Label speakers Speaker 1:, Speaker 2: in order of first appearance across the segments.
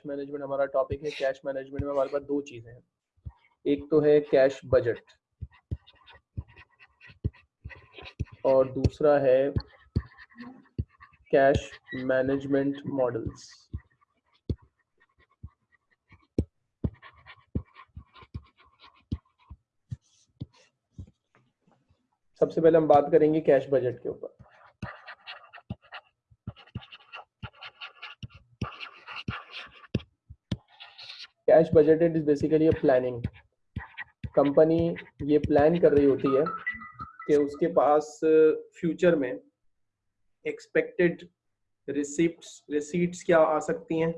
Speaker 1: Cash management हमारा topic है cash management में हमारे पास दो चीज़ें हैं। एक तो है कैश बजट और दूसरा है कैश मैनेजमेंट मॉडल्स सबसे पहले हम बात करेंगे कैश बजट के ऊपर। Cash budgeted is basically a planning. Company ये प्लान कर रही होती है कि उसके पास फ्यूचर में एक्सपेक्टेड रिसिप्ट्स रिसीट्स क्या आ सकती हैं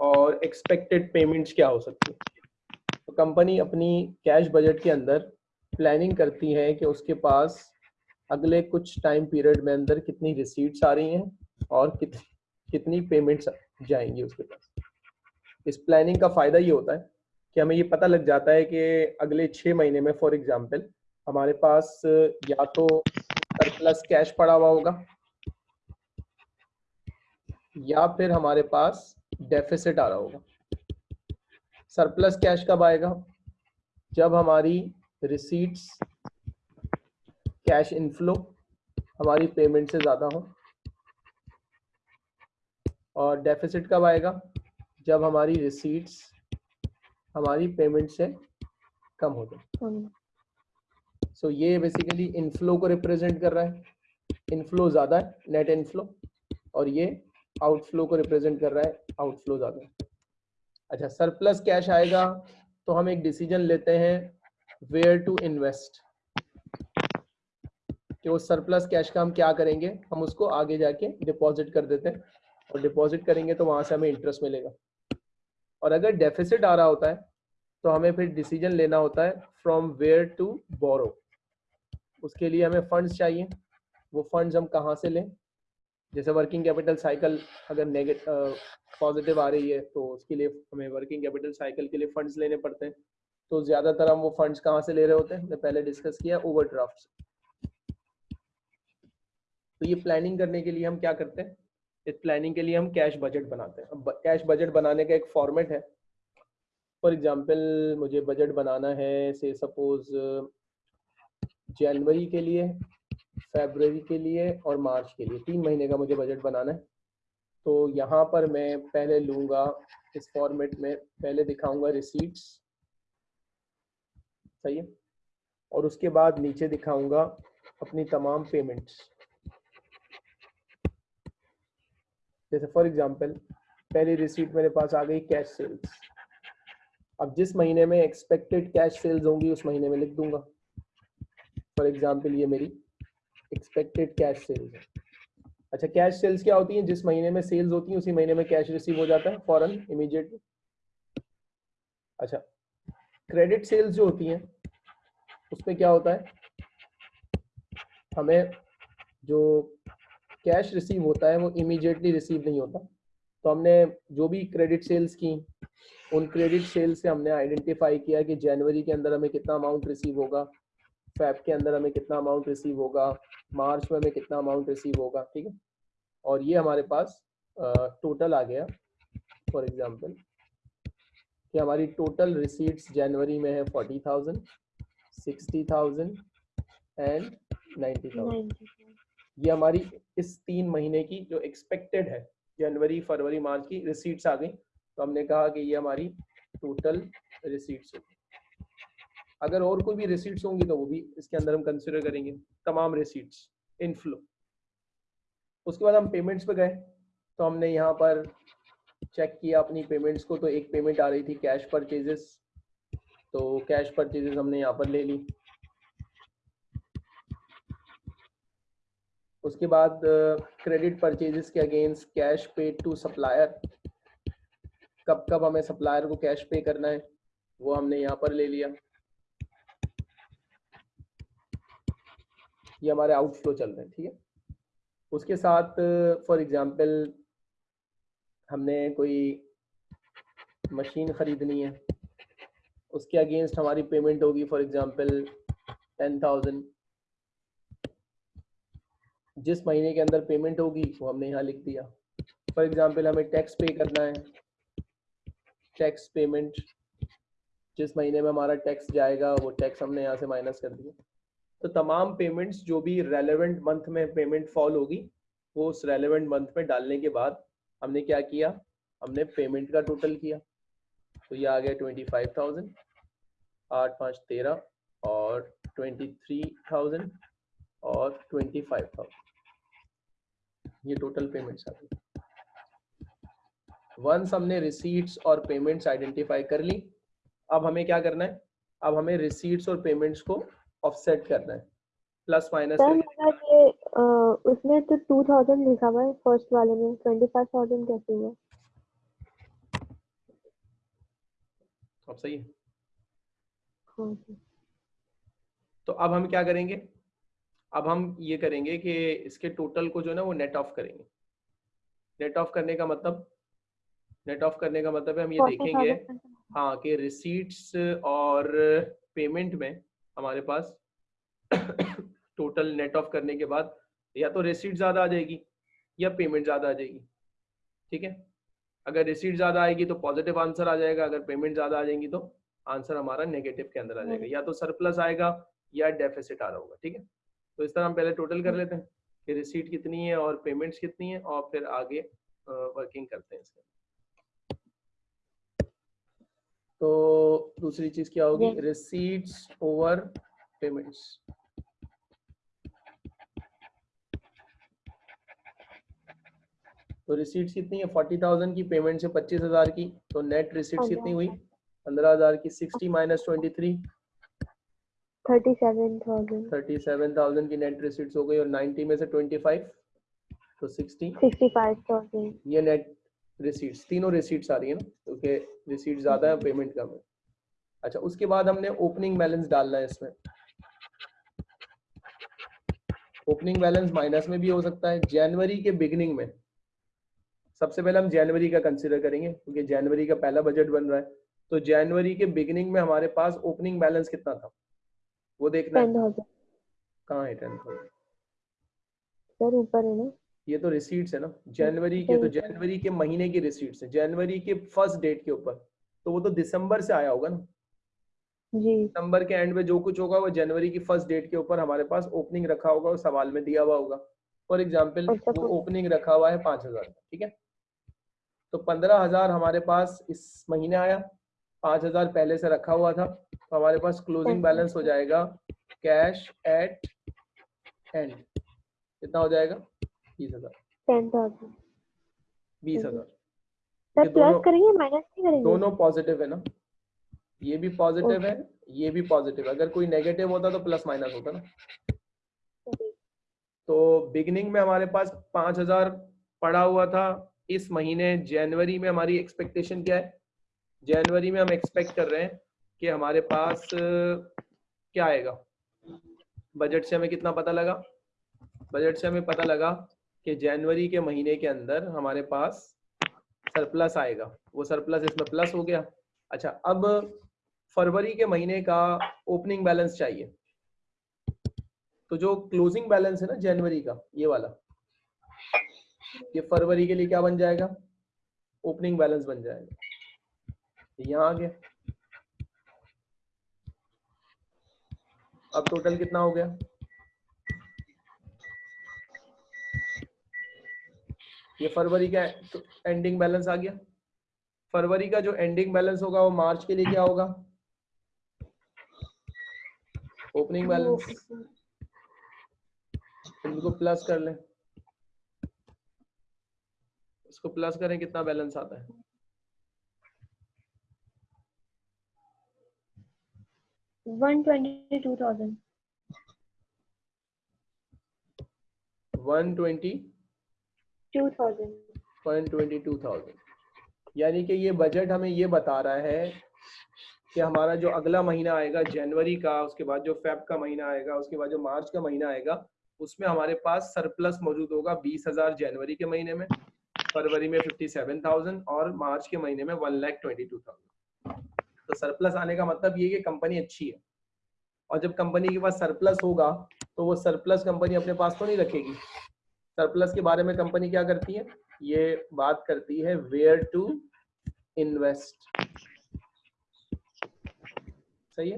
Speaker 1: और एक्सपेक्टेड पेमेंट्स क्या हो सकती हैं। तो कंपनी अपनी कैश बजट के अंदर प्लानिंग करती है कि उसके पास अगले कुछ टाइम पीरियड में अंदर कितनी रिसीट्स आ रही हैं और कित, कितनी पेमेंट्स जाएँगी उसके पास। इस प्लानिंग का फ़ायदा ये होता है कि हमें ये पता लग जाता है कि अगले छः महीने में फॉर एग्ज़ाम्पल हमारे पास या तो सरप्लस कैश पड़ा हुआ होगा, या फिर हमारे पास डेफिसिट आ रहा होगा। सरप्लस कैश कब आएगा? जब हमारी रिसीट्स कैश इनफ्लो हमारी पेमेंट से ज़्यादा हो, और डेफिसिट कब आएगा? जब हमारी रिसीट्स हमारी पेमेंट से कम हो जाए। सो so, ये बेसिकली इनफ्लो को रिप्रेजेंट कर रहा है। इनफ्लो ज़्यादा है नेट इनफ्लो और ये आउटफ्लो को रिप्रेजेंट कर रहा है आउटफ्लो ज़्यादा है। अच्छा सरप्लस कैश आएगा तो हम एक डिसीज़न लेते हैं वेयर टू इन्वेस्ट कि वो सरप्लस कैश का हम क्या करेंगे? हम उसको आगे जाके डिपॉजिट कर देते हैं और डिपॉजिट करेंगे तो वहाँ से हमें इंटरेस्ट मिलेगा। और अगर डेफिसिट आ रहा होता है तो हमें फिर डिसीज़न लेना होता है फ्रॉम वेयर टू बोरो उसके लिए हमें फंड्स चाहिए। वो फंड्स हम कहाँ से लें? जैसे वर्किंग कैपिटल साइकिल अगर नेगेटिव पॉजिटिव आ रही है तो उसके लिए हमें वर्किंग कैपिटल साइकिल के लिए फंड्स लेने पड़ते हैं। तो ज़्यादातर हम वो फंड्स कहाँ से ले रहे होते हैं? पहले डिस्कस किया ओवरड्राफ्ट तो ये प्लानिंग करने के लिए हम क्या करते हैं? इस प्लानिंग के लिए हम कैश बजट बनाते हैं। कैश बजट बनाने का एक फॉर्मेट है। फॉर एग्जांपल मुझे बजट बनाना है से सपोज़ जनवरी के लिए फेबररी के लिए और मार्च के लिए। तीन महीने का मुझे बजट बनाना है। तो यहाँ पर मैं पहले लूँगा इस फॉर्मेट में, पहले दिखाऊँगा रिसीट्स सही है? और उसके बाद नीचे दिखाऊँगा अपनी तमाम पेमेंट्स जैसे फॉर एग्जांपल पहली रिसीट मेरे पास आ गई कैश सेल्स अब जिस महीने में एक्सपेक्टेड कैश सेल्स होंगी, उस महीने में लिख दूँगा। फॉर एग्जांपल ये मेरी एक्सपेक्टेड कैश सेल्स है। अच्छा कैश सेल्स क्या होती है? जिस महीने में सेल्स होती है, उसी महीने में कैश रिसीव हो जाता है फॉरन इमीडिएटली अच्छा क्रेडिट सेल्स जो होती हैं, उसमें क्या होता है? हमें जो कैश रिसीव होता है, वो इमीडिएटली रिसीव नहीं होता। तो हमने जो भी क्रेडिट सेल्स की, उन क्रेडिट सेल्स से हमने आइडेंटिफाई किया कि जनवरी के अंदर हमें कितना अमाउंट रिसीव होगा फेब के अंदर हमें कितना अमाउंट रिसीव होगा, मार्च में हमें कितना अमाउंट रिसीव होगा, ठीक है? और ये हमारे पास टोटल आ गया फॉर एग्ज़ाम्पल कि हमारी टोटल रिसीट्स जनवरी में है forty thousand sixty thousand and ninety thousand ये हमारी इस तीन महीने की जो एक्सपेक्टेड है, जनवरी, फरवरी, मार्च की रिसीट्स आ गई। तो हमने कहा कि ये हमारी टोटल रिसीट्स होगी। अगर और कोई भी रिसीट्स होंगी तो वो भी इसके अंदर हम कंसिडर करेंगे। तमाम रिसीट्स इनफ्लो उसके बाद हम पेमेंट्स पे गए। तो हमने यहाँ पर चेक किया अपनी पेमेंट्स को। तो एक पेमेंट आ रही थी कैश परचेजेस तो कैश परचेजेस हमने यहाँ पर ले ली। उसके बाद क्रेडिट परचेजेस के against cash pay to supplier कब कब हमें सप्लायर को कैश पे करना है, वो हमने यहाँ पर ले लिया। ये हमारे आउटफ्लो चल रहे हैं, ठीक है? उसके साथ फॉर एग्जांपल हमने कोई मशीन ख़रीदनी है, उसके अगेंस्ट हमारी पेमेंट होगी फॉर एग्जांपल टेन थाउज़ेंड जिस महीने के अंदर पेमेंट होगी, वो हमने यहाँ लिख दिया। फॉर एग्ज़ाम्पल हमें टैक्स पे करना है। टैक्स पेमेंट जिस महीने में हमारा टैक्स जाएगा, वो टैक्स हमने यहाँ से माइनस कर दिया। तो तमाम पेमेंट्स जो भी रेलेवेंट मंथ में पेमेंट फॉल होगी, वो उस रेलेवेंट मंथ में डालने के बाद हमने क्या किया? हमने पेमेंट का टोटल किया। तो ये आ गया ट्वेंटी फाइव थाउज़ेंड आठ पाँच तेरह और ट्वेंटी थ्री थाउज़ेंड और ट्वेंटी फाइव थाउज़ेंड ये टोटल पेमेंट्स आ गई। वंस हमने रिसीट्स और पेमेंट्स आइडेंटिफाई कर ली अब हमें क्या करना है? अब हमें रिसीट्स और पेमेंट्स को ऑफसेट करना है। प्लस माइनस
Speaker 2: ये उसमें तो टू थाउज़ेंड लिखा हुआ है फ़र्स्ट वाले में। ट्वेंटी फाइव थाउज़ेंड कैसे हुआ?
Speaker 1: अब सही है।
Speaker 2: हाँ
Speaker 1: तो अब हम क्या करेंगे? अब हम ये करेंगे कि इसके टोटल को जो है ना वो नेट ऑफ़ करेंगे। नेट ऑफ़ करने का मतलब नेट ऑफ़ करने का मतलब है हम ये देखेंगे हाँ। कि रिसीट्स और पेमेंट में हमारे पास टोटल नेट ऑफ़ करने के बाद या तो रिसीट ज़्यादा आ जाएगी या पेमेंट ज़्यादा आ जाएगी। ठीक है? अगर रिसीट ज़्यादा आएगी तो पॉजिटिव आंसर आ जाएगा अगर पेमेंट ज़्यादा आ जाएगी तो आंसर हमारा नेगेटिव के अंदर आ जाएगा। या तो सरप्लस आएगा या डेफिसिट आ रहा होगा। ठीक है? तो इस तरह हम पहले टोटल कर लेते हैं कि रिसीट कितनी है और पेमेंट्स कितनी है और फिर आगे वर्किंग करते हैं इसके। तो दूसरी चीज़ क्या होगी? रिसीट्स ओवर पेमेंट्स तो रिसीट्स कितनी है? फोर्टी थाउज़ेंड की पेमेंट से पच्चीस हज़ार की तो नेट रिसीट्स कितनी हुई? पंद्रह हज़ार की sixty minus twenty three
Speaker 2: thirty seven thousand
Speaker 1: thirty seven thousand की नेट रिसीट्स हो गई और नाइन्टी में से ट्वेंटी फाइव तो सिक्सटी
Speaker 2: सिक्सटी फाइव थाउज़ेंड
Speaker 1: ये नेट रिसीट्स तीनों रिसीट्स आ रही है ना? क्योंकि तो रिसीट ज़्यादा है पेमेंट कम है। अच्छा उसके बाद हमने ओपनिंग बैलेंस डालना है इसमें। ओपनिंग बैलेंस माइनस में भी हो सकता है जनवरी के बिगनिंग में। सबसे पहले हम जनवरी का कंसिडर करेंगे क्योंकि जनवरी का पहला बजट बन रहा है। तो जनवरी के बिगिनिंग में हमारे पास ओपनिंग बैलेंस कितना था? वो देखना कहाँ है टेन थाउज़ेंड
Speaker 2: सर ऊपर है ना?
Speaker 1: ये तो रिसीट्स है ना। जनवरी के तो जनवरी के महीने की रिसीट्स है। जनवरी के फ़र्स्ट डेट के ऊपर। तो वो तो दिसंबर से आया होगा ना।
Speaker 2: जी।
Speaker 1: दिसंबर के एंड में जो कुछ होगा वो जनवरी की फ़र्स्ट डेट के ऊपर हमारे पास ओपनिंग रखा होगा उस सवाल में दिया हुआ होगा। फॉर एग्ज़ाम्पल वो ओपनिंग रखा हुआ है पाँच हज़ार ठीक है? तो पंद्रह हज़ार हमारे पास इस महीने आया। पाँच हज़ार पहले से रखा हुआ था तो हमारे पास क्लोजिंग बैलेंस हो जाएगा कैश एट एंड कितना हो जाएगा? बीस हज़ार। बीस हज़ार।
Speaker 2: दोनों
Speaker 1: दोनों पॉजिटिव है ना? ये भी पॉजिटिव है ये भी पॉजिटिव है। अगर कोई नेगेटिव होता तो प्लस माइनस होता ना। तो बिगनिंग में हमारे पास पाँच हज़ार पड़ा हुआ था। इस महीने जनवरी में हमारी एक्सपेक्टेशन क्या है? जनवरी में हम एक्सपेक्ट कर रहे हैं कि हमारे पास क्या आएगा? बजट से हमें कितना पता लगा? बजट से हमें पता लगा कि जनवरी के महीने के अंदर हमारे पास सरप्लस आएगा। वो सरप्लस इसमें प्लस हो गया। अच्छा अब फरवरी के महीने का ओपनिंग बैलेंस चाहिए। तो जो क्लोजिंग बैलेंस है ना जनवरी का, ये वाला, ये फरवरी के लिए क्या बन जाएगा? ओपनिंग बैलेंस बन जाएगा। यहाँ आ गया। अब टोटल कितना हो गया? ये फरवरी का एंडिंग बैलेंस आ गया। फरवरी का जो एंडिंग बैलेंस होगा, वो मार्च के लिए क्या होगा? ओपनिंग बैलेंस इनको प्लस कर लें। इसको प्लस करें, कितना बैलेंस आता है?
Speaker 2: One twenty two thousand
Speaker 1: one twenty
Speaker 2: two thousand
Speaker 1: one twenty two thousand यानी कि ये बजट हमें ये बता रहा है कि हमारा जो अगला महीना आएगा जनवरी का उसके बाद जो फेब का महीना आएगा उसके बाद जो मार्च का महीना आएगा उसमें हमारे पास सरप्लस मौजूद होगा बीस हज़ार जनवरी के महीने में फरवरी में फिफ्टी सेवन थाउज़ेंड और मार्च के महीने में one lakh twenty two thousand तो सरप्लस आने का मतलब ये कि कंपनी अच्छी है। और जब कंपनी के पास सरप्लस होगा तो वो सरप्लस कंपनी अपने पास तो नहीं रखेगी। सरप्लस के बारे में कंपनी क्या करती है? ये बात करती है वेयर टू इन्वेस्ट सही है?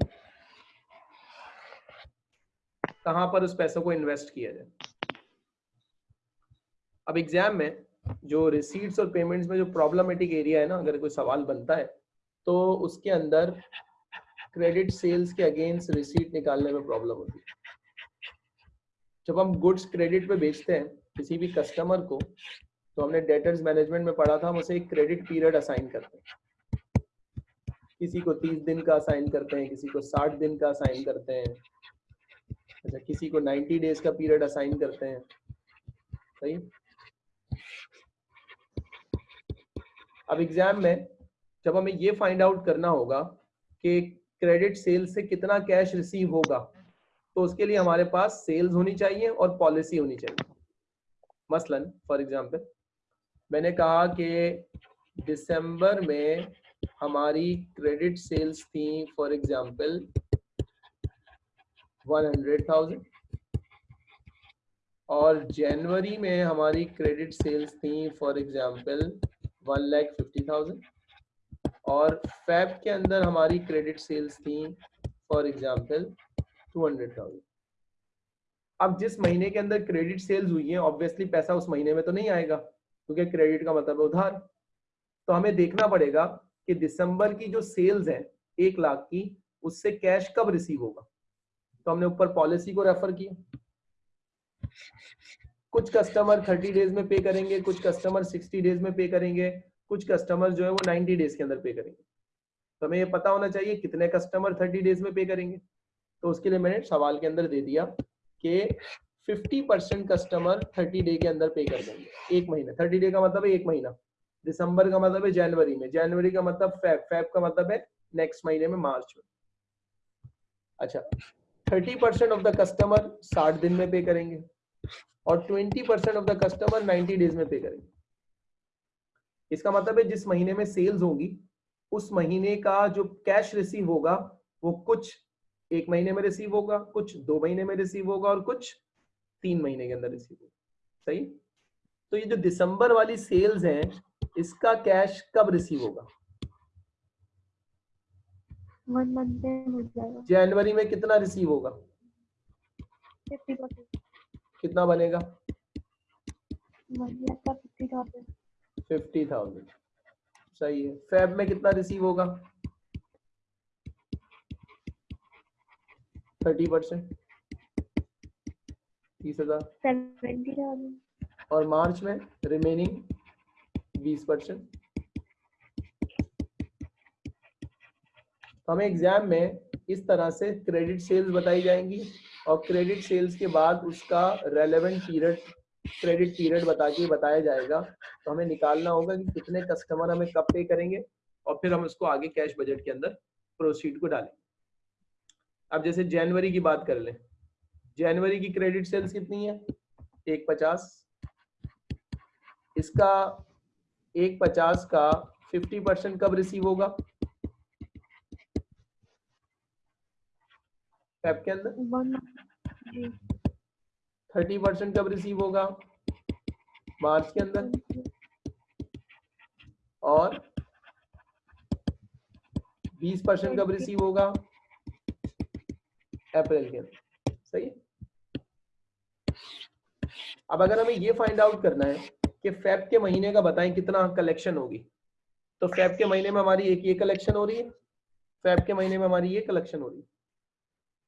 Speaker 1: कहाँ पर उस पैसों को इन्वेस्ट किया जाए? अब एग्ज़ाम में जो रिसीट्स और पेमेंट्स में जो प्रॉब्लमेटिक एरिया है ना, अगर कोई सवाल बनता है तो उसके अंदर क्रेडिट सेल्स के अगेंस्ट रिसीट निकालने में प्रॉब्लम होती है। जब हम गुड्स क्रेडिट पे बेचते हैं, किसी भी कस्टमर को तो हमने डेटर्स मैनेजमेंट में पढ़ा था, हम उसे एक क्रेडिट पीरियड असाइन करते हैं। किसी को 30 दिन का असाइन करते हैं, किसी को 60 दिन का असाइन करते हैं। अच्छा किसी को 90 डेज़ का पीरियड असाइन करते हैं। सही? अब एग्ज़ाम में जब हमें ये फाइंड आउट करना होगा कि क्रेडिट सेल से कितना कैश रिसीव होगा तो उसके लिए हमारे पास सेल्स होनी चाहिए और पॉलिसी होनी चाहिए। मसलन फॉर एग्जांपल मैंने कहा कि दिसंबर में हमारी क्रेडिट सेल्स थी for example one hundred thousand और जनवरी में हमारी क्रेडिट सेल्स थी for example one lakh fifty thousand और फैब के अंदर हमारी क्रेडिट सेल्स थी for example two hundred thousand अब जिस महीने के अंदर क्रेडिट सेल्स हुई है ऑब्वियसली पैसा उस महीने में तो नहीं आएगा, क्योंकि क्रेडिट का मतलब है उधार। तो हमें देखना पड़ेगा कि दिसंबर की जो सेल्स है, एक लाख की, उससे कैश कब रिसीव होगा? तो हमने ऊपर पॉलिसी को रेफर किया। कुछ कस्टमर 30 डेज़ में पे करेंगे, कुछ कस्टमर 60 डेज़ में पे करेंगे कुछ कस्टमर जो है वो 90 डेज़ के अंदर पे करेंगे। तो हमें ये पता होना चाहिए कितने कस्टमर 30 डेज़ में पे करेंगे। तो उसके लिए मैंने सवाल के अंदर दे दिया कि 50 परसेंट कस्टमर 30 डे के अंदर पे कर देंगे। एक महीना। 30 डे का मतलब है एक महीना। दिसंबर का मतलब है जनवरी में। जनवरी का मतलब फैब। फैब का मतलब है नेक्स्ट महीने में मार्च में। अच्छा। 30 परसेंट ऑफ़ द कस्टमर 60 दिन में पे करेंगे और 20 percent of the customer 90 days में पे करेंगे। इसका मतलब है जिस महीने में सेल्स होगी उस महीने का जो कैश रिसीव होगा वो कुछ एक महीने में रिसीव होगा कुछ दो महीने में रिसीव होगा और कुछ तीन महीने के अंदर रिसीव होगा। सही? तो ये जो दिसंबर वाली सेल्स है इसका कैश कब रिसीव होगा? जनवरी में कितना रिसीव होगा? कितना बनेगा? Fifty thousand. सही है। फेब में कितना रिसीव होगा? Thirty percent. तीस हज़ार। और मार्च में रिमेनिंग बीस परसेंट। हमें एग्ज़ाम में इस तरह से क्रेडिट सेल्स बताई जाएँगी और क्रेडिट सेल्स के बाद उसका रेलेवेंट पीरियड क्रेडिट पीरियड बता के बताया जाएगा। तो हमें निकालना होगा कि कितने कस्टमर हमें कब पे करेंगे और फिर हम उसको आगे कैश बजट के अंदर प्रोसीड को डालेंगे। अब जैसे जनवरी की बात कर लें। जनवरी की क्रेडिट सेल्स कितनी है? एक पचास। इसका एक पचास का फिफ्टी परसेंट कब रिसीव होगा? के अंदर? थर्टी परसेंट कब रिसीव होगा? मार्च के अंदर। और बीस परसेंट कब रिसीव होगा? अप्रैल के अंदर। सही अब अगर हमें ये फाइंड आउट करना है कि फेब के महीने का बताएँ कितना कलेक्शन होगी। तो फेब के महीने में हमारी एक ये कलेक्शन हो रही है। फेब के महीने में हमारी ये कलेक्शन हो रही है।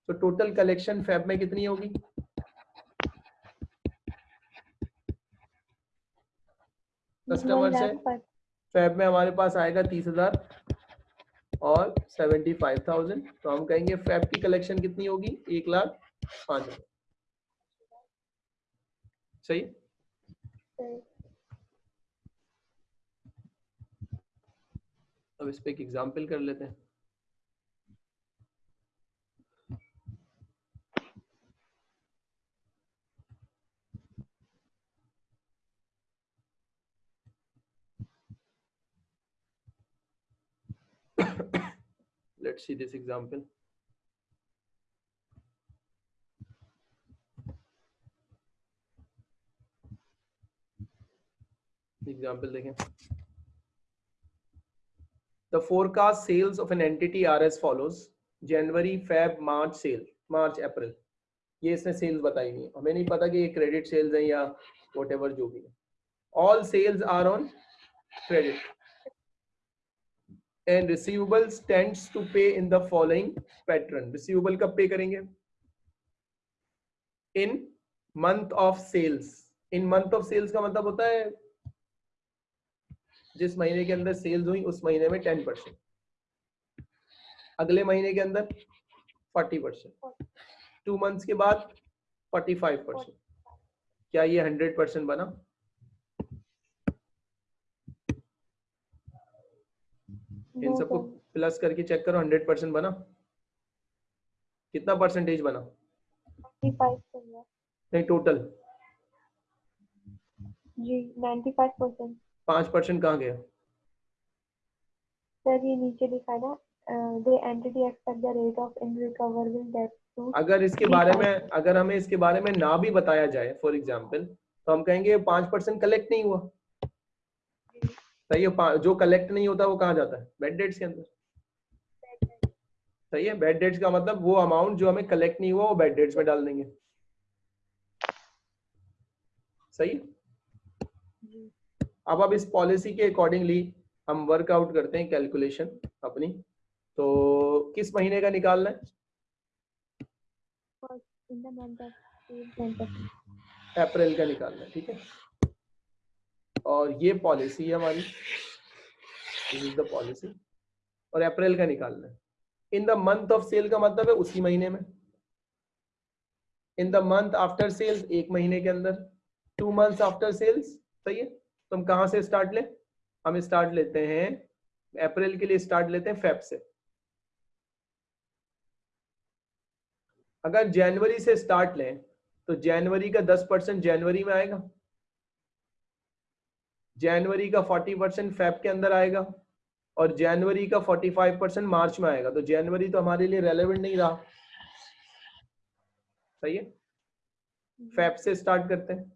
Speaker 1: तो टोटल कलेक्शन फेब में कितनी होगी? कस्टमर से फेब में हमारे पास आएगा तीस हज़ार और सेवेंटी फाइव थाउज़ेंड। तो हम कहेंगे फेब की कलेक्शन कितनी होगी? एक लाख पाँच हज़ार। सही? अब इस पर एक एग्ज़ाम्पल कर लेते हैं। Let's see this example. Example देखें. The forecast sales of an entity are as follows. जनवरी फेब मार्च सेल मार्च अप्रैल ये इसने सेल्स बताई नहीं हमें नहीं पता कि ये क्रेडिट सेल्स हैं या वट जो भी है। All sales are on credit and receivables tends to pay in the following pattern. Receivable कब पे करेंगे? In month of sales in month of sales का मतलब होता है जिस महीने के अंदर सेल्स हुई, उस महीने में टेन परसेंट अगले महीने के अंदर फोर्टी परसेंट टू मंथ्स के बाद फोर्टी फाइव परसेंट क्या ये हंड्रेड परसेंट बना? इन सबको प्लस करके चेक करो हंड्रेड परसेंट बना। कितना परसेंटेज बना? नहीं टोटल
Speaker 2: जी 95 परसेंट
Speaker 1: पाँच परसेंट कहाँ गया?
Speaker 2: सर ये नीचे लिखा ना entity expect the rate of in recoverable debt
Speaker 1: अगर इसके बारे में अगर हमें इसके बारे में ना भी बताया जाए फॉर एग्ज़ाम्पल तो हम कहेंगे पाँच परसेंट कलेक्ट नहीं हुआ। सही है जो कलेक्ट नहीं होता वो कहाँ जाता है? बेड डेट्स के अंदर। सही है बेड डेट्स का मतलब वो अमाउंट जो हमें कलेक्ट नहीं हुआ वो बेड डेट्स में डाल देंगे। सही अब अब इस पॉलिसी के अकॉर्डिंगली हम वर्कआउट करते हैं कैलकुलेशन अपनी। तो किस महीने का निकालना है? अप्रैल का निकालना है ठीक है? और ये पॉलिसी है हमारी। दिस इज़ द पॉलिसी और अप्रैल का निकालना है। In the month of sale का मतलब है उसी महीने में। In the month after sales एक महीने के अंदर। टू मंथ्स आफ्टर सेल्स सही है? तो हम कहाँ से स्टार्ट लें? हम स्टार्ट लेते हैं अप्रैल के लिए स्टार्ट लेते हैं फेब से। अगर जनवरी से स्टार्ट लें तो जनवरी का 10 परसेंट जनवरी में आएगा। जनवरी का 40 परसेंट फेब के अंदर आएगा और जनवरी का 45 परसेंट मार्च में आएगा। तो जनवरी तो हमारे लिए रेलेवेंट नहीं रहा। सही है? फेब से स्टार्ट करते हैं।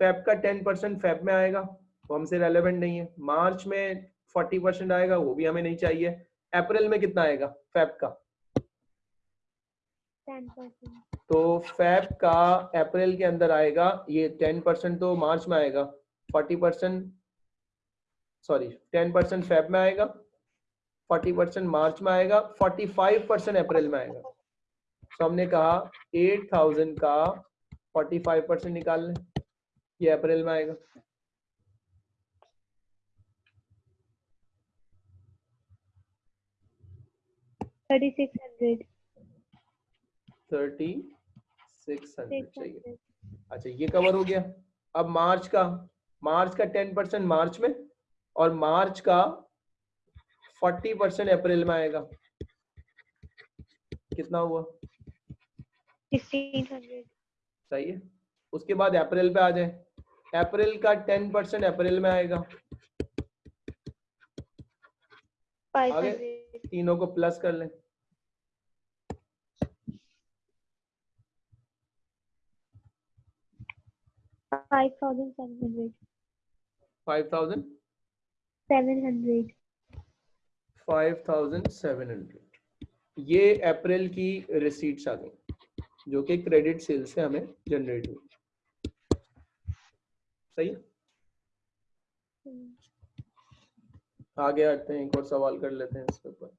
Speaker 1: फेब का 10 परसेंट फेब में आएगा वो हमसे रेलेवेंट नहीं है। मार्च में 40 परसेंट आएगा वो भी हमें नहीं चाहिए। अप्रैल में कितना आएगा फेब का? तो फेब का अप्रैल के अंदर आएगा ये 10 परसेंट तो मार्च में आएगा। 40 परसेंट सॉरी 10 परसेंट फेब में आएगा 40 परसेंट मार्च में आएगा 45 परसेंट अप्रैल में आएगा। तो हमने कहा 8000 का 45 परसेंट निकाल लें ये अप्रैल में आएगा।
Speaker 2: Thirty six hundred
Speaker 1: thirty six hundred चाहिए। अच्छा ये कवर हो गया। अब मार्च का मार्च का टेन परसेंट मार्च में? और मार्च का फोर्टी परसेंट अप्रैल में आएगा। कितना हुआ? सही है। उसके बाद अप्रैल पे आ जाए। अप्रैल का टेन परसेंट अप्रैल में आएगा। आगे तीनों को प्लस कर लें। Five thousand
Speaker 2: seven hundred
Speaker 1: five thousand seven hundred ये अप्रैल की रिसीट्स आ गई जो कि क्रेडिट सेल से हमें जनरेट हुई। सही है? हम्म। आगे आते हैं एक और सवाल कर लेते हैं इसके ऊपर।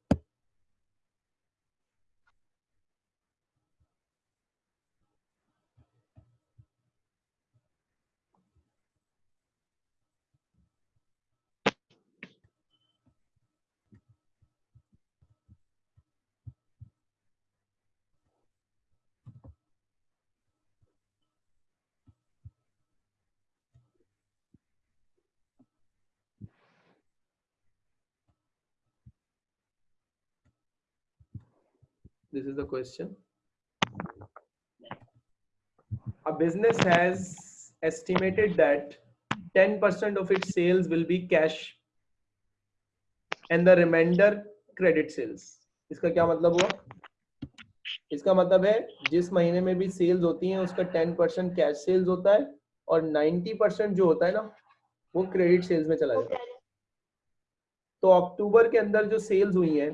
Speaker 1: This is the question. A business has estimated that 10% of its sales will be cash and the remainder credit sales. इसका क्या मतलब हुआ इसका मतलब है, जिस महीने में भी सेल्स होती हैं, उसका 10 परसेंट कैश सेल्स होता है और 90 परसेंट जो होता है ना, वो क्रेडिट सेल्स में चला जाता है तो अक्टूबर के अंदर जो सेल्स हुई हैं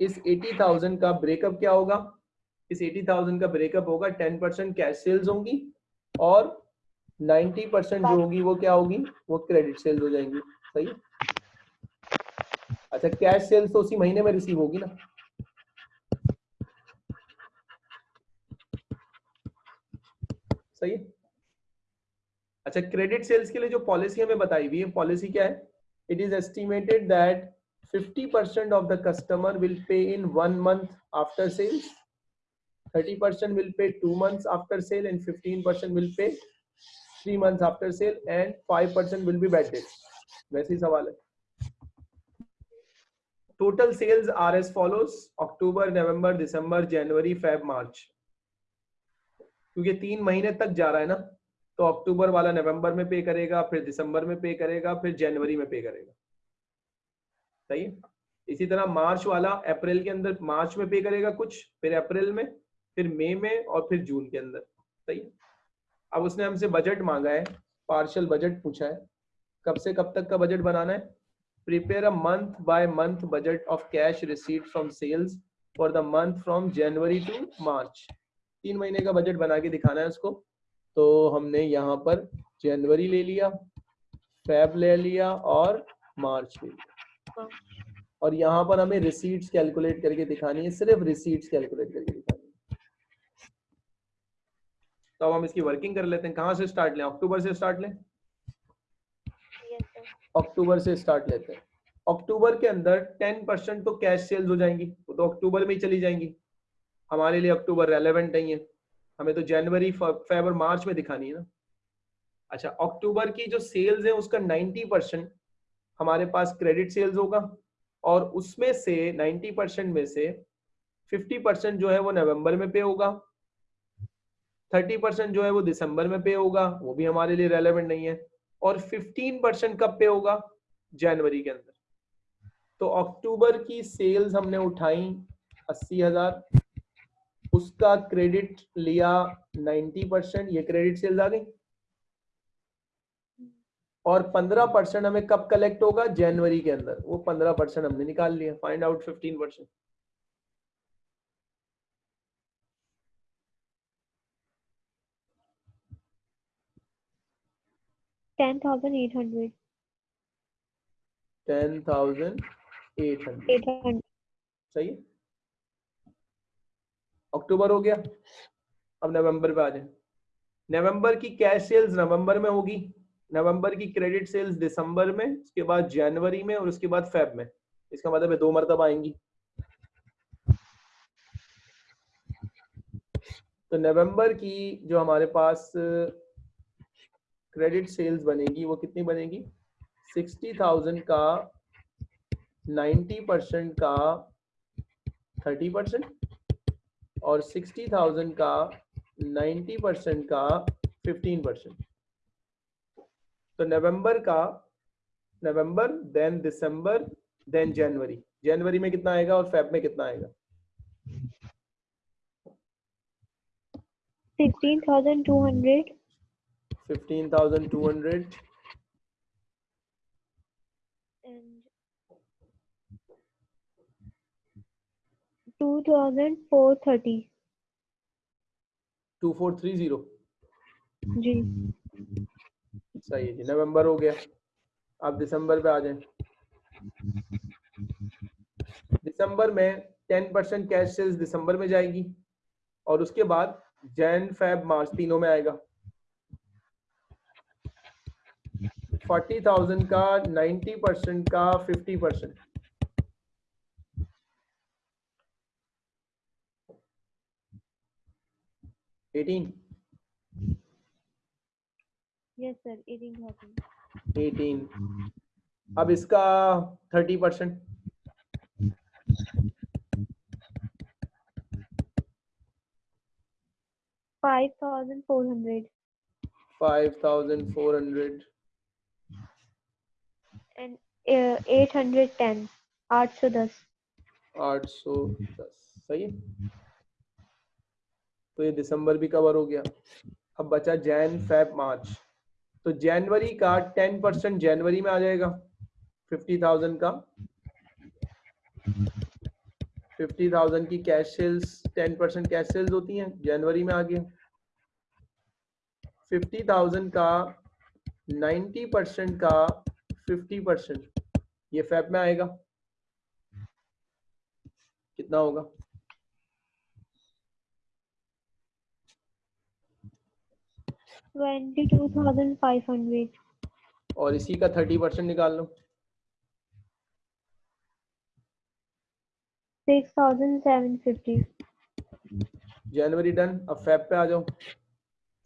Speaker 1: इस 80,000 का ब्रेकअप क्या होगा? इस 80,000 का ब्रेकअप होगा 10 परसेंट कैश सेल्स होंगी और 90 परसेंट जो होगी वो क्या होगी? वो क्रेडिट सेल्स हो जाएँगी। सही अच्छा कैश सेल्स तो उसी महीने में रिसीव होगी ना। सही अच्छा क्रेडिट सेल्स के लिए जो पॉलिसी हमें बताई हुई है पॉलिसी क्या है? It is estimated that 50% of the customer will pay in one month after sales 30% will pay two months after sale and 15% will pay three months after sale and 5% will be bad debt वैसे ही सवाल है total sales are as follows october november december january feb march क्योंकि तीन महीने तक जा रहा है ना तो अक्टूबर वाला नवंबर में पे करेगा फिर दिसंबर में पे करेगा फिर जनवरी में पे करेगा सही है? इसी तरह मार्च वाला अप्रैल के अंदर मार्च में पे करेगा कुछ, फिर अप्रैल में, फिर मई में में और फिर जून के अंदर। सही है? अब उसने हमसे बजट मांगा है पार्शल बजट पूछा है। कब से कब तक का बजट बनाना है? Prepare a month by month budget of cash receipt from sales for the month from January to March तीन महीने का बजट बना के दिखाना है उसको। तो हमने यहाँ पर जनवरी ले लिया फेब ले लिया और मार्च ले लिया। और यहाँ पर हमें रिसीट्स कैलकुलेट करके दिखानी है, सिर्फ़ रिसीट्स कैलकुलेट करके दिखानी तो अब हम इसकी वर्किंग कर लेते हैं। कहाँ से स्टार्ट लें? अक्टूबर से स्टार्ट लें? अक्टूबर से स्टार्ट लेते हैं। अक्टूबर के अंदर टेन परसेंट तो कैश सेल्स हो जाएँगी। वो तो अक्टूबर में ही चली जाएँगी। हमारे लिए अक्टूबर रेलेवेंट नहीं है। हमें तो जनवरी फेबर मार्च में दिखानी है ना। अच्छा अक्टूबर की जो सेल्स है, उसका 90 परसेंट हमारे पास क्रेडिट सेल्स होगा और उसमें से 90 परसेंट में से 50 परसेंट जो है वो नवंबर में पे होगा। 30 परसेंट जो है वो दिसंबर में पे होगा, वो भी हमारे लिए रेलेवेंट नहीं है और 15 परसेंट कब पे होगा? जनवरी के अंदर। तो अक्टूबर की सेल्स हमने उठाई अस्सी हज़ार, उसका क्रेडिट लिया 90 परसेंट ये क्रेडिट सेल्स आ गई। और 15 परसेंट हमें कब कलेक्ट होगा? जनवरी के अंदर। वो 15 परसेंट हमने निकाल लिया। Find out 15 percent
Speaker 2: ten thousand eight hundred
Speaker 1: ten thousand
Speaker 2: eight hundred
Speaker 1: सही है? अक्टूबर हो गया। अब नवंबर पे आ जाए। नवंबर की कैश सेल्स नवंबर में होगी। नवंबर की क्रेडिट सेल्स दिसंबर में, उसके बाद जनवरी में और उसके बाद फेब में। इसका मतलब है दो मरतब आएँगी। तो नवंबर की जो हमारे पास क्रेडिट सेल्स बनेगी, वो कितनी बनेगी? सिक्सटी थाउज़ेंड का नाइन्टी परसेंट का, थर्टी परसेंट और सिक्सटी थाउज़ेंड का नाइन्टी परसेंट का, फिफ्टीन परसेंट। तो नवंबर का नवंबर देन दिसंबर देन जनवरी। जनवरी में कितना आएगा और फेब में कितना आएगा?
Speaker 2: sixteen thousand two hundred
Speaker 1: fifteen thousand two hundred
Speaker 2: and two thousand four thirty
Speaker 1: two four three zero
Speaker 2: जी।
Speaker 1: सही है जी नवंबर हो गया। अब दिसंबर पे आ जाए। दिसंबर में टेन परसेंट कैश सेल्स दिसंबर में जाएगी और उसके बाद जैन, फेब, मार्च तीनों में आएगा। फोर्टी थाउज़ेंड का नाइन्टी परसेंट का, fifty percent. Eighteen
Speaker 2: yes sir. Eighteen thousand.
Speaker 1: Eighteen अब इसका thirty percent
Speaker 2: five thousand four hundred.
Speaker 1: Five thousand four
Speaker 2: hundred uh, eight hundred ten. आठ सौ दस।
Speaker 1: आठ सौ दस। सही? है तो ये दिसंबर भी कवर हो गया। अब बचा जैन फेब मार्च। तो जनवरी का टेन परसेंट जनवरी में आ जाएगा, फिफ्टी थाउज़ेंड का। फिफ्टी थाउज़ेंड की cash sales ten percent cash sales होती हैं, जनवरी में आ गया फिफ्टी थाउज़ेंड का नाइन्टी परसेंट का, फिफ्टी परसेंट, ये फैप में आएगा। कितना होगा?
Speaker 2: Twenty two thousand five hundred
Speaker 1: और इसी का थर्टी परसेंट निकाल लो।
Speaker 2: सिक्स थाउज़ेंड सेवन फिफ्टी
Speaker 1: जनवरी डन अब फैब पे आ जाओ।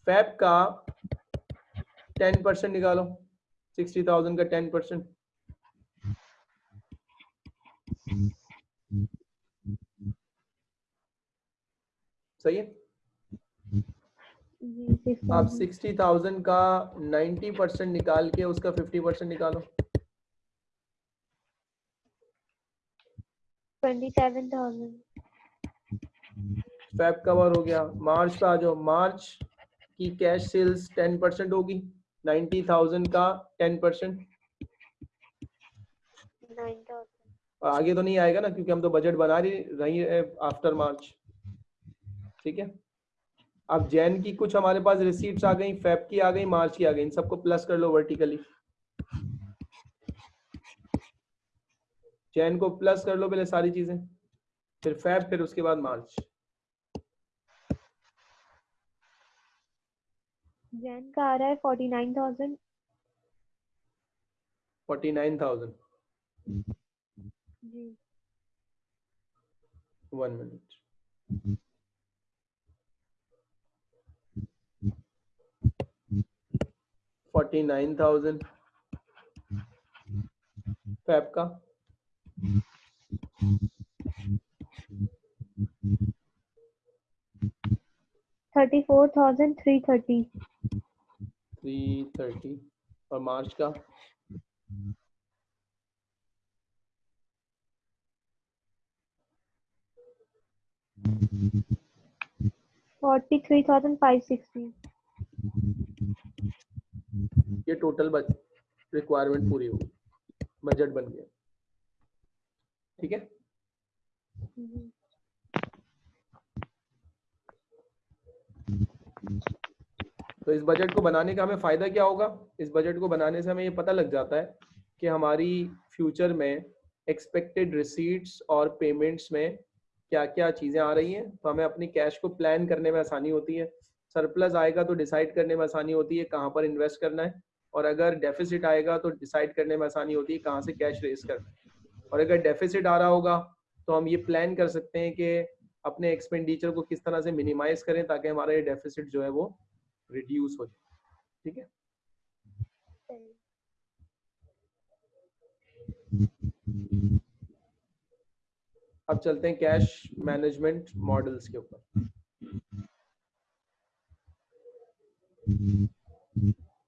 Speaker 1: फैब का टेन परसेंट निकालो। सिक्सटी थाउज़ेंड का टेन परसेंट। सही है? आप सिक्सटी थाउज़ेंड का नाइन्टी परसेंट निकाल के उसका फिफ्टी परसेंट निकालो।
Speaker 2: Twenty seven thousand
Speaker 1: Feb cover हो गया? मार्च पे आ जाओ। मार्च की कैश सेल्स टेन परसेंट होगी। नाइन्टी थाउज़ेंड का टेन परसेंट और आगे तो नहीं आएगा ना क्योंकि हम तो बजट बना रही रही है आफ्टर मार्च। ठीक है? अब जैन की कुछ हमारे पास रिसीट्स आ गई फेब की आ गई मार्च की आ गई इन सबको प्लस कर लो वर्टिकली जैन को प्लस कर लो पहले सारी चीज़ें फिर फेब फिर उसके बाद मार्च
Speaker 2: जैन का आ रहा है forty nine thousand
Speaker 1: forty nine thousand
Speaker 2: जी।
Speaker 1: One minute forty nine thousand. Feb का।
Speaker 2: Thirty four thousand three thirty.
Speaker 1: Three thirty. और मार्च का?
Speaker 2: Forty three thousand five sixty.
Speaker 1: ये टोटल रिक्वायरमेंट पूरी होगी बजट बन गया। ठीक है? तो इस बजट को बनाने का हमें फ़ायदा क्या होगा? इस बजट को बनाने से हमें ये पता लग जाता है कि हमारी फ्यूचर में एक्सपेक्टेड रिसीट्स और पेमेंट्स में क्या क्या चीज़ें आ रही हैं। तो हमें अपनी कैश को प्लान करने में आसानी होती है। सरप्लस आएगा तो डिसाइड करने में आसानी होती है कहाँ पर इन्वेस्ट करना है। और अगर डेफिसिट आएगा तो डिसाइड करने में आसानी होती है कहाँ से कैश रेस करना है। और अगर डेफिसिट आ रहा होगा तो हम ये प्लान कर सकते हैं कि अपने एक्सपेंडिचर को किस तरह से मिनिमाइज करें ताकि हमारा ये डेफिसिट जो है वो रिड्यूस हो जाए। ठीक है? अब चलते हैं कैश मैनेजमेंट मॉडल्स के ऊपर।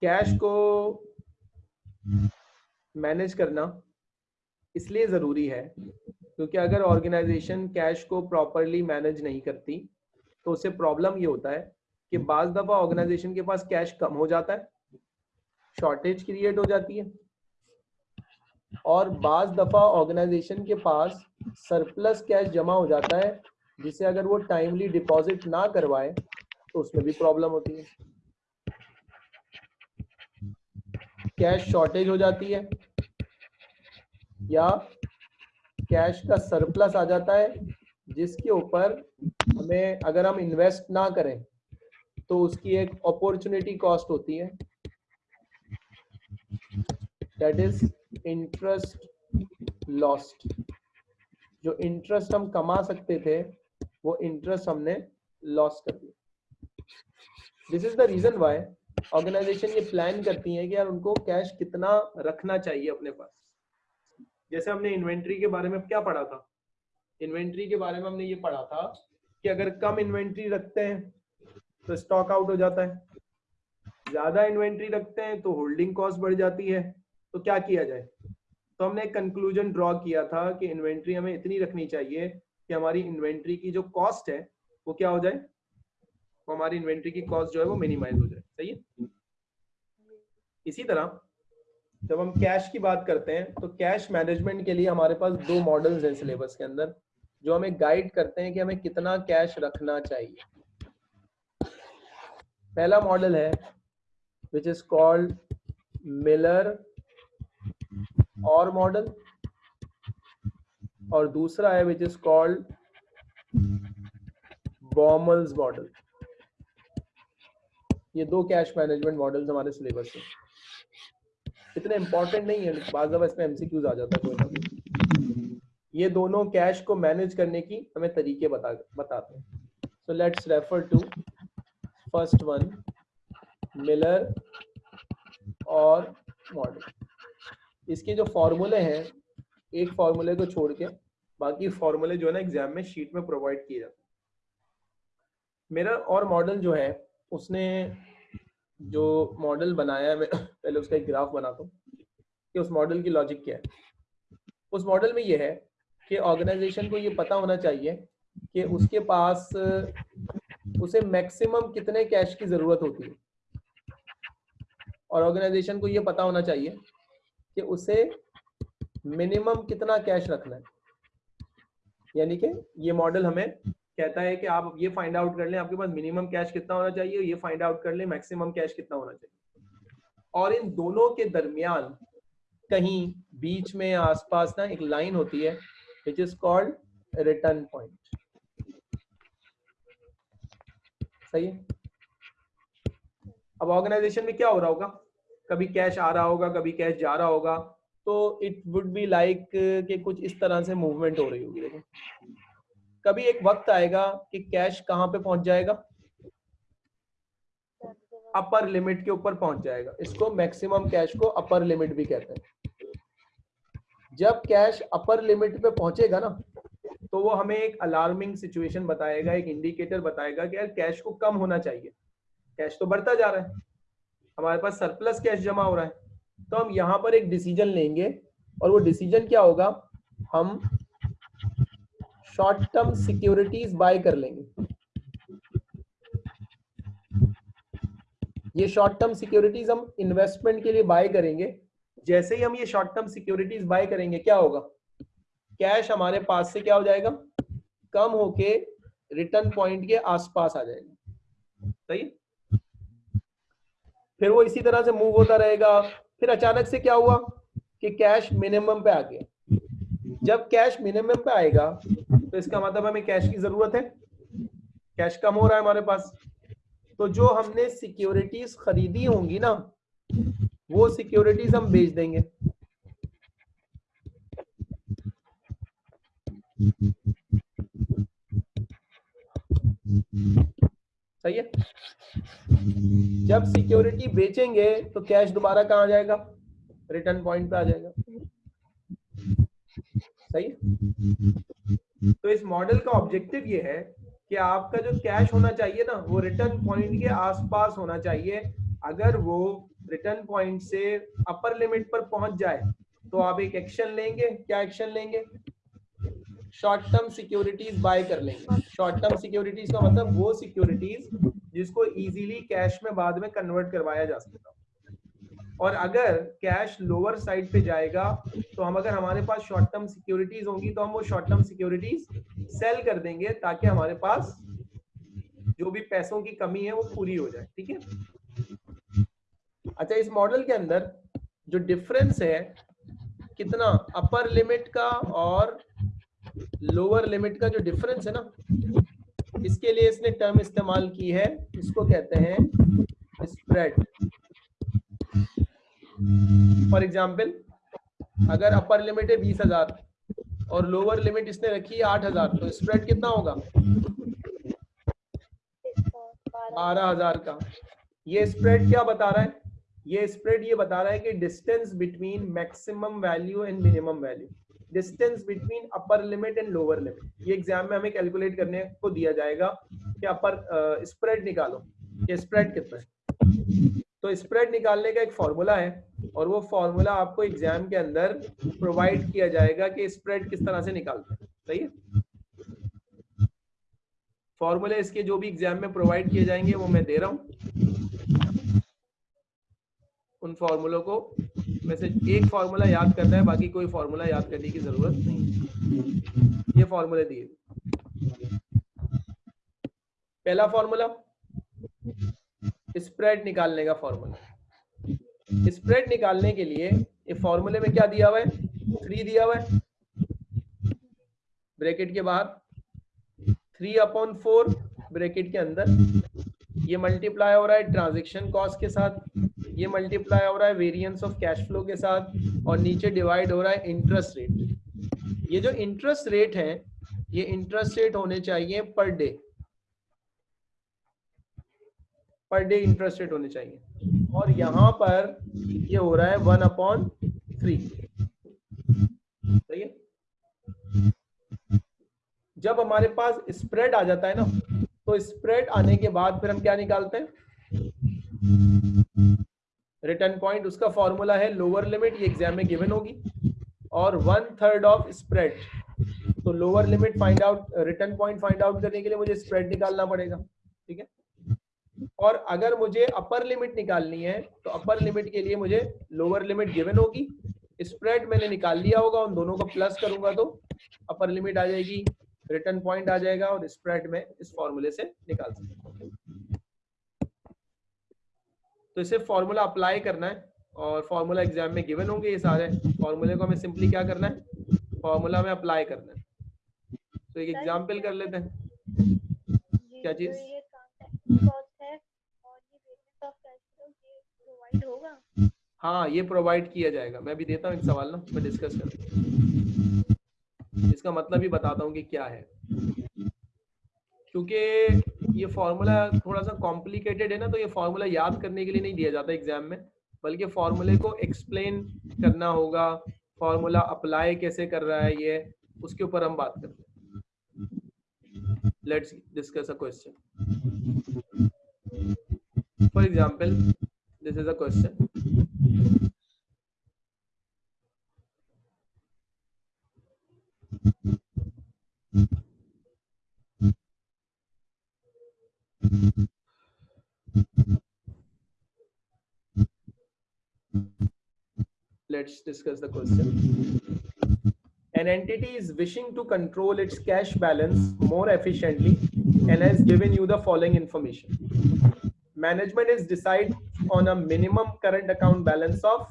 Speaker 1: कैश को मैनेज करना इसलिए ज़रूरी है, क्योंकि अगर ऑर्गेनाइजेशन कैश को प्रॉपरली मैनेज नहीं करती तो उससे प्रॉब्लम ये होता है कि बाज दफ़ा ऑर्गेनाइजेशन के पास कैश कम हो जाता है, शॉर्टेज क्रिएट हो जाती है, और बाज दफ़ा ऑर्गेनाइजेशन के पास सरप्लस कैश जमा हो जाता है, जिसे अगर वो टाइमली डिपॉजिट ना करवाए तो उसमें भी प्रॉब्लम होती है। कैश शॉर्टेज हो जाती है, या कैश का सरप्लस आ जाता है, जिसके ऊपर हमें अगर हम इन्वेस्ट ना करें तो उसकी एक अपॉर्चुनिटी कॉस्ट होती है। दैट इज़ इंटरेस्ट लॉस्ट जो इंटरेस्ट हम कमा सकते थे, वो इंटरेस्ट हमने लॉस कर दिया। This is the reason why organization ये प्लान करती है कि यार उनको कैश कितना रखना चाहिए अपने पास। जैसे हमने इन्वेंट्री के बारे में क्या पढ़ा था? इन्वेंट्री के बारे में हमने ये पढ़ा था कि अगर कम इन्वेंट्री रखते हैं तो स्टॉक आउट हो जाता है। ज़्यादा इन्वेंट्री रखते हैं तो होल्डिंग कॉस्ट बढ़ जाती है। तो क्या किया जाए? तो हमने एक कंक्लूजन ड्रॉ किया था कि इन्वेंट्री हमें इतनी रखनी चाहिए कि हमारी इन्वेंट्री की जो कॉस्ट है, वो क्या हो जाए? तो हमारी इन्वेंट्री की कॉस्ट जो है, वो मिनिमाइज हो जाए। सही है इसी तरह, जब हम कैश की बात करते हैं तो कैश मैनेजमेंट के लिए हमारे पास दो मॉडल्स हैं सिलेबस के अंदर, जो हमें गाइड करते हैं कि हमें कितना कैश रखना चाहिए। पहला मॉडल है which is called Miller Orr model और दूसरा है which is called Baumol's model ये दो कैश मैनेजमेंट मॉडल्स हमारे सिलेबस में। इतने इंपॉर्टेंट नहीं है दफ़ा इसमें एमसीक्यूज आ जाता है कोई ना कोई। ये दोनों कैश को मैनेज करने की हमें तरीके बता, बताते हैं। So let's refer to first one Miller Orr model इसके जो फॉर्मूले हैं, एक फॉर्मूले को छोड़ के बाकी फॉर्मूले जो है ना एग्ज़ाम में शीट में प्रोवाइड किए जाते हैं। मिरर और मॉडल जो है उसने जो मॉडल बनाया है, मैं पहले उसका एक ग्राफ बनाता हूँ, कि उस मॉडल की लॉजिक क्या है। उस मॉडल में ये है कि ऑर्गेनाइजेशन को ये पता होना चाहिए कि उसके पास, उसे मैक्सिमम कितने कैश की ज़रूरत होती है। और ऑर्गेनाइजेशन को ये पता होना चाहिए कि उसे मिनिमम कितना कैश रखना है। यानी कि ये मॉडल हमें कहता है कि आप ये फाइंड आउट कर लें, आपके पास मिनिमम कैश कितना होना चाहिए, ये फाइंड आउट कर लें मैक्सिमम कैश कितना होना चाहिए। और इन दोनों के दरमियान कहीं बीच में आसपास ना एक लाइन होती है which is called return point सही है? अब ऑर्गेनाइजेशन में क्या हो रहा होगा? कभी कैश आ रहा होगा, कभी कैश जा रहा होगा तो इट वुड बी लाइक कि कुछ इस तरह से मूवमेंट हो रही होगी, देखो। कभी एक वक्त आएगा कि कैश कहाँ पे पहुँच जाएगा? अपर लिमिट के ऊपर पहुँच जाएगा। इसको मैक्सिमम कैश को अपर लिमिट भी कहते हैं। जब कैश अपर लिमिट पे पहुंचेगा ना तो वो हमें एक अलार्मिंग सिचुएशन बताएगा, एक इंडिकेटर बताएगा कि यार कैश को कम होना चाहिए। कैश तो बढ़ता जा रहा है। हमारे पास सरप्लस कैश जमा हो रहा है। तो हम यहाँ पर एक डिसीज़न लेंगे और वो डिसीज़न क्या होगा? हम शॉर्ट टर्म सिक्योरिटीज बाय कर लेंगे। ये शॉर्ट टर्म सिक्योरिटीज हम इन्वेस्टमेंट के लिए बाय करेंगे। जैसे ही हम ये शॉर्ट टर्म सिक्योरिटीज बाय करेंगे, क्या होगा? कैश हमारे पास से क्या हो जाएगा? कम होके रिटर्न पॉइंट के आसपास आ जाएगा। सही? फिर वो इसी तरह से मूव होता रहेगा। फिर अचानक से क्या हुआ? कि कैश मिनिमम पे आ गया। जब कैश मिनिमम पे आएगा तो इसका मतलब हमें कैश की ज़रूरत है। कैश कम हो रहा है हमारे पास। तो जो हमने सिक्योरिटीज खरीदी होंगी ना, वो सिक्योरिटीज हम बेच देंगे। सही है? जब सिक्योरिटी बेचेंगे तो कैश दोबारा कहा जाएगा? रिटर्न पॉइंट पे आ जाएगा। सही है? तो इस मॉडल का ऑब्जेक्टिव ये है कि आपका जो कैश होना चाहिए ना, वो रिटर्न पॉइंट के आसपास होना चाहिए। अगर वो रिटर्न पॉइंट से अपर लिमिट पर पहुँच जाए तो आप एक एक्शन लेंगे। क्या एक्शन लेंगे? शॉर्ट टर्म सिक्योरिटीज बाय कर लेंगे। शॉर्ट टर्म सिक्योरिटीज का मतलब वो सिक्योरिटीज जिसको इजीली कैश में बाद में कन्वर्ट करवाया जा सकता और अगर कैश लोअर साइड पे जाएगा तो हम अगर हमारे पास शॉर्ट टर्म सिक्योरिटीज होंगी तो हम वो शॉर्ट टर्म सिक्योरिटीज सेल कर देंगे, ताकि हमारे पास जो भी पैसों की कमी है, वो पूरी हो जाए, ठीक है? अच्छा इस मॉडल के अंदर जो डिफरेंस है, कितना अपर लिमिट का और लोअर लिमिट का जो डिफरेंस है ना, इसके लिए इसने टर्म इस्तेमाल की है, इसको कहते हैं स्प्रेड फॉर एग्ज़ाम्पल अगर अपर लिमिट है बीस हज़ार और लोअर लिमिट इसने रखी है आठ हज़ार तो स्प्रेड कितना होगा? बारह हज़ार का। ये स्प्रेड क्या बता रहा है? ये स्प्रेड ये बता रहा है कि distance between maximum value and minimum value distance between upper limit and lower limit ये एग्ज़ाम में हमें कैलकुलेट करने को दिया जाएगा कि अपर स्प्रेड निकालो। ये स्प्रेड कितना है? तो स्प्रेड निकालने का एक फॉर्मूला है। और वो फॉर्मूला आपको एग्ज़ाम के अंदर प्रोवाइड किया जाएगा कि स्प्रेड किस तरह से निकालते हैं। सही है? फॉर्मूले इसके जो भी एग्ज़ाम में प्रोवाइड किए जाएँगे, वो मैं दे रहा हूँ। उन फॉर्मूलों को, में से एक फॉर्मूला याद करना है, बाकी कोई फॉर्मूला याद करने की ज़रूरत नहीं ये फॉर्मूले दिए। पहला फॉर्मूला स्प्रेड निकालने का फॉर्मूला स्प्रेड निकालने के लिए ये फॉर्मूले में क्या दिया हुआ है? थ्री दिया हुआ है। ब्रैकेट के बाहर। थ्री अपॉन फोर ब्रैकेट के अंदर। ये मल्टीप्लाई हो रहा है ट्रांजेक्शन कॉस्ट के साथ। ये मल्टीप्लाई हो रहा है वेरिएंस ऑफ़ कैश फ्लो के साथ। और नीचे डिवाइड हो रहा है इंटरेस्ट रेट ये जो इंटरेस्ट रेट है, ये इंटरेस्ट रेट होने चाहिए per day per day interest rate होने चाहिए। और यहाँ पर ये हो रहा है वन अपॉन थ्री सही है? जब हमारे पास स्प्रेड आ जाता है ना तो स्प्रेड आने के बाद फिर हम क्या निकालते हैं? रिटर्न पॉइंट उसका फॉर्मूला है लोअर लिमिट ये एग्ज़ाम में गिवन होगी। और वन थर्ड ऑफ़ स्प्रेड तो lower limit find out return point find out करने के लिए मुझे स्प्रेड निकालना पड़ेगा। ठीक है? और अगर मुझे अपर लिमिट निकालनी है तो अपर लिमिट के लिए मुझे लोअर लिमिट गिवन होगी। स्प्रेड मैंने निकाल लिया होगा उन दोनों को प्लस करूँगा तो अपर लिमिट आ जाएगी रिटर्न पॉइंट आ जाएगा और स्प्रेड में इस फॉर्मूले से निकाल सकते तो इसे फॉर्मूला अप्लाई करना है और फॉर्मूला एग्ज़ाम में गिवन होंगे ये सारे। फॉर्मूले को हमें सिंपली क्या करना है? फॉर्मूला में अप्लाई करना है। तो एक एग्ज़ाम्पल कर लेते हैं। क्या चीज़? हाँ ये प्रोवाइड किया जाएगा। मैं भी देता हूँ एक सवाल ना, मैं डिस्कस कर इसका मतलब भी बताता हूँ कि क्या है। क्योंकि ये फॉर्मूला थोड़ा सा कॉम्प्लिकेटेड है ना तो ये फॉर्मूला याद करने के लिए नहीं दिया जाता एग्ज़ाम में, बल्कि फॉर्मूले को एक्सप्लेन करना होगा। फॉर्मूला अप्लाई कैसे कर रहा है ये, उसके ऊपर हम बात करते हैं। Let's discuss a question for example this is a question Let's discuss the question. An entity is wishing to control its cash balance more efficiently and has given you the following information. Management is decide on a minimum current account balance of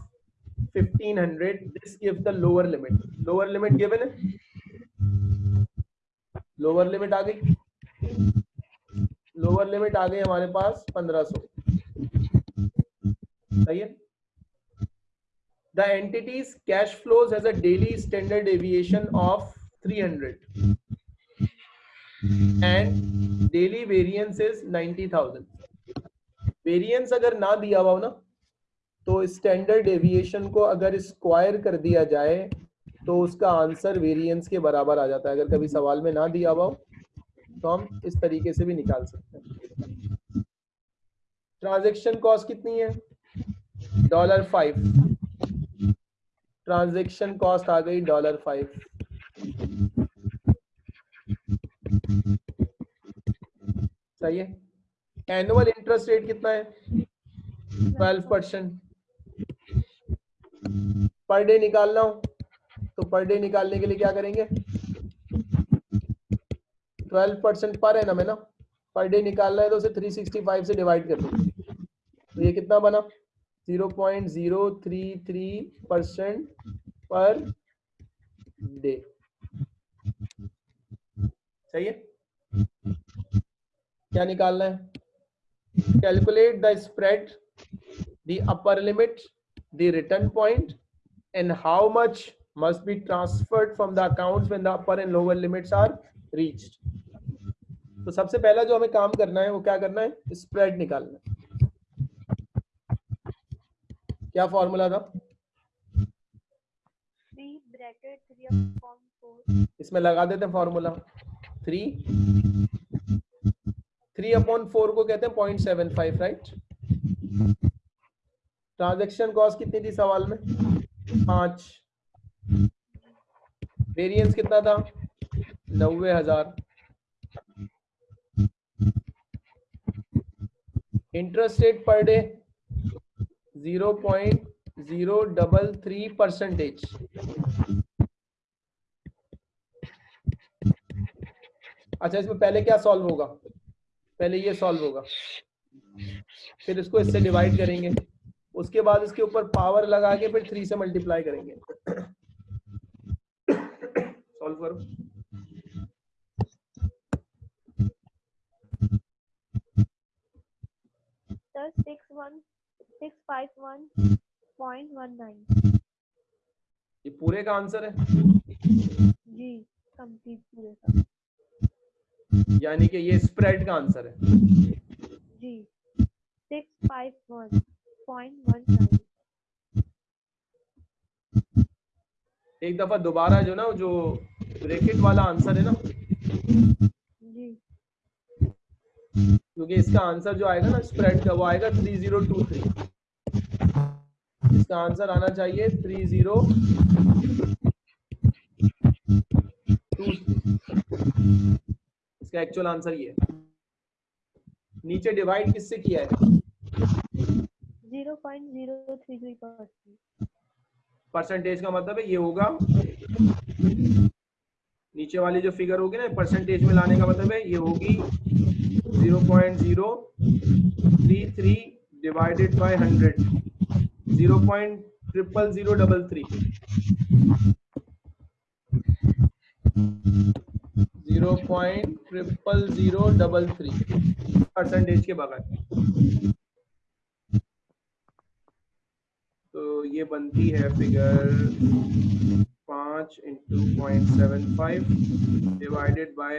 Speaker 1: 1500. This gives the lower limit. Lower limit given है lower limit आ गई lower limit आ गई हमारे पास 1500 सही है The entity's cash flows has a daily standard deviation of 300 and daily variance is 90000 variance अगर ना दिया हुआ हो ना तो स्टैंडर्ड डेविएशन को अगर स्क्वायर कर दिया जाए तो उसका आंसर वेरिएंस के बराबर आ जाता है। अगर कभी सवाल में ना दिया हुआ हो तो हम इस तरीके से भी निकाल सकते हैं। ट्रांजेक्शन कॉस्ट कितनी है? डॉलर फाइव ट्रांजेक्शन कॉस्ट आ गई डॉलर फाइव। सही है? एनुअल इंटरेस्ट रेट कितना है? ट्वेल्व परसेंट पर डे निकालना हो तो पर डे निकालने के लिए क्या करेंगे? ट्वेल्व परसेंट पर है ना? मैं ना पर डे निकालना है तो उसे थ्री सिक्सटी फाइव से डिवाइड कर दो। तो ये कितना बना? Zero point zero three three percent per day. सही है? क्या निकालना है? Calculate the spread the upper limit the return point and how much must be transferred from the accounts when the upper and lower limits are reached. तो सबसे पहला जो हमें काम करना है, वो क्या करना है? स्प्रेड निकालना है। क्या फॉर्मूला था? इसमें लगा देते हैं formula three three upon four को कहते हैं point seven five right transaction cost कितनी थी सवाल में? पाँच। वेरिएंस कितना था? नब्बे हज़ार। Interest rate per day zero point zero double three percentage अच्छा इसमें पहले क्या सॉल्व होगा? पहले ये सॉल्व होगा। फिर इसको इससे डिवाइड करेंगे। उसके बाद इसके ऊपर पावर लगा के फिर थ्री से मल्टीप्लाई करेंगे। सॉल्व करो।
Speaker 2: Six one six five one point one nine
Speaker 1: ये पूरे का आंसर है?
Speaker 2: जी कंप्लीट पूरे का।
Speaker 1: यानी कि ये स्प्रेड का आंसर है।
Speaker 2: जी six five one point one nine
Speaker 1: एक दफ़ा दोबारा जो ना जो ब्रैकेट वाला आंसर है ना
Speaker 2: जी।
Speaker 1: क्योंकि इसका आंसर जो आएगा ना स्प्रेड का वो आएगा थ्री ज़ीरो टू थ्री इसका आंसर आना चाहिए थ्री ज़ीरो इसका एक्चुअल आंसर ये नीचे डिवाइड किससे किया है?
Speaker 2: Zero point zero three three
Speaker 1: percentage का मतलब है ये होगा नीचे वाली जो फिगर होगी ना परसेंटेज में लाने का मतलब है, ये होगी 0.033 डिवाइडेड बाय 100 0.00033 0.00033 परसेंटेज के बगैर. तो ये बनती है फिगर पाँच
Speaker 2: into point seven five divided by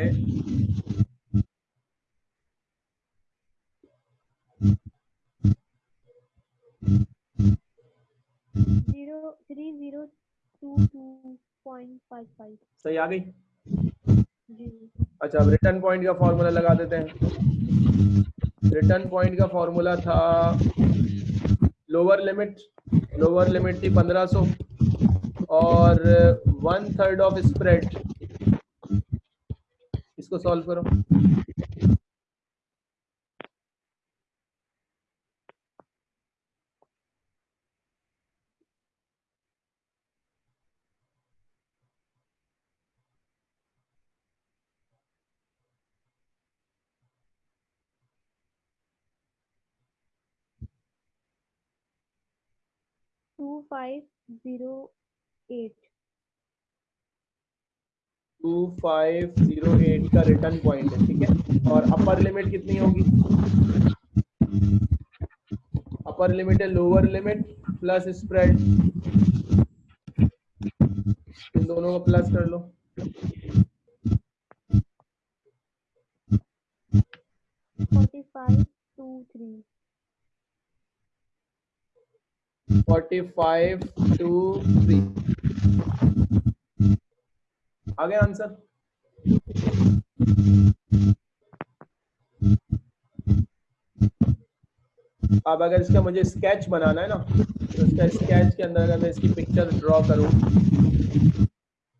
Speaker 1: सही आ गई? अच्छा अब रिटर्न पॉइंट का फॉर्मूला लगा देते हैं। रिटर्न पॉइंट का फॉर्मूला था लोअर लिमिट लोअर लिमिट थी 1500 और वन थर्ड ऑफ़ स्प्रेड इसको सॉल्व करो।
Speaker 2: Two five zero eight
Speaker 1: two five zero eight का रिटर्न पॉइंट है ठीक है? और अपर लिमिट कितनी होगी? अपर लिमिट है लोअर लिमिट प्लस स्प्रेड इन दोनों को प्लस कर लो।
Speaker 2: Forty five two three
Speaker 1: forty five two three आगे आंसर अब अगर इसका मुझे स्केच बनाना है ना तो इसका स्केच के अंदर अगर मैं इसकी पिक्चर ड्रॉ करूँ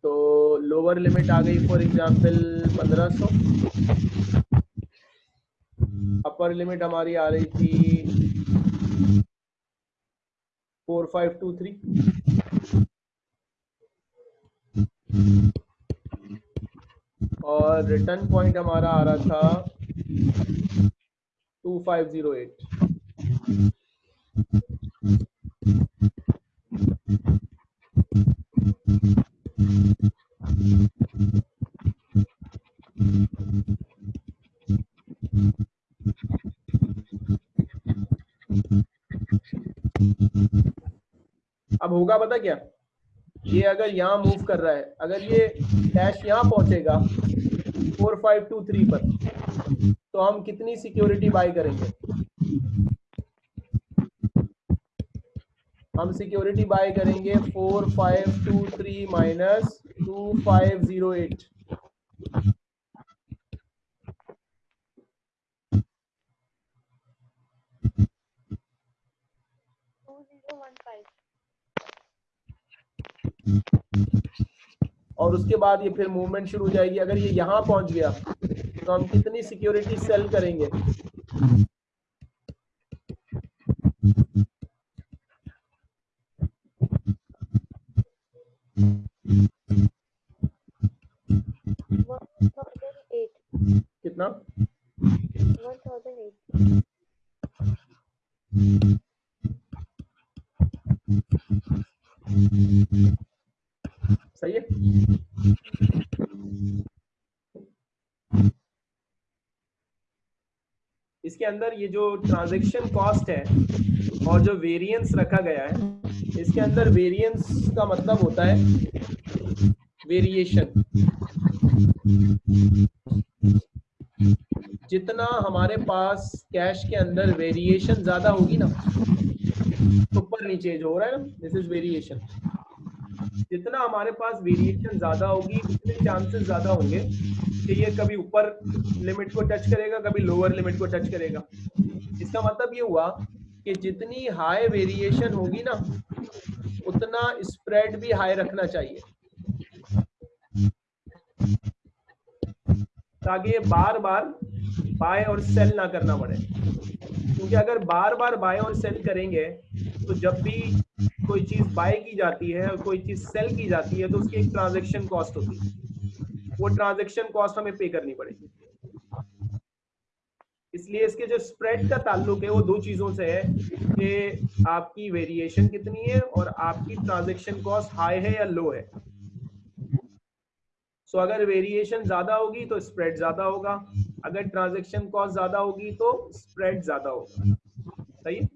Speaker 1: तो लोअर लिमिट आ गई फॉर एग्जांपल 1500 अपर लिमिट हमारी आ रही थी फोर फाइव टू थ्री और रिटर्न पॉइंट हमारा आ रहा था टू फाइव ज़ीरो एट अब होगा पता क्या? ये अगर यहाँ मूव कर रहा है, अगर ये डैश यहाँ पहुंचेगा फोर फाइव टू थ्री पर तो हम कितनी सिक्योरिटी बाय करेंगे? हम सिक्योरिटी बाय करेंगे four five two three minus two five zero eight
Speaker 2: two zero one five
Speaker 1: और उसके बाद ये फिर मूवमेंट शुरू हो जाएगी। अगर ये यहाँ पहुँच गया तो हम कितनी सिक्योरिटी सेल करेंगे? इसके अंदर ये जो ट्रांजैक्शन कॉस्ट है और जो वेरिएंस रखा गया है, इसके अंदर वेरिएंस का मतलब होता है वेरिएशन जितना हमारे पास कैश के अंदर वेरिएशन ज़्यादा होगी ना ऊपर नीचे जो हो रहा है ना दिस इज़ वेरिएशन जितना हमारे पास वेरिएशन ज़्यादा होगी, उतने चांसेस ज़्यादा होंगे कि ये कभी ऊपर लिमिट को टच करेगा, कभी लोअर लिमिट को टच करेगा। इसका मतलब ये हुआ कि जितनी हाई वेरिएशन होगी ना, उतना स्प्रेड भी हाई रखना चाहिए। ताकि ये बार बार बाय और सेल ना करना पड़े। क्योंकि अगर बार बार बाय और सेल करेंगे तो जब भी कोई चीज़ बाय की जाती है और कोई चीज़ सेल की जाती है तो उसकी एक ट्रांजेक्शन कॉस्ट होती है। वो ट्रांजेक्शन कॉस्ट हमें पे करनी पड़ेगी। इसलिए इसके जो स्प्रेड का ताल्लुक है वो दो चीज़ों से है कि आपकी वेरिएशन कितनी है और आपकी ट्रांजेक्शन कॉस्ट हाई है या लो है। सो so, अगर वेरिएशन ज़्यादा होगी तो स्प्रेड ज़्यादा होगा। अगर ट्रांजेक्शन कॉस्ट ज़्यादा होगी तो स्प्रेड ज़्यादा होगा। सही है?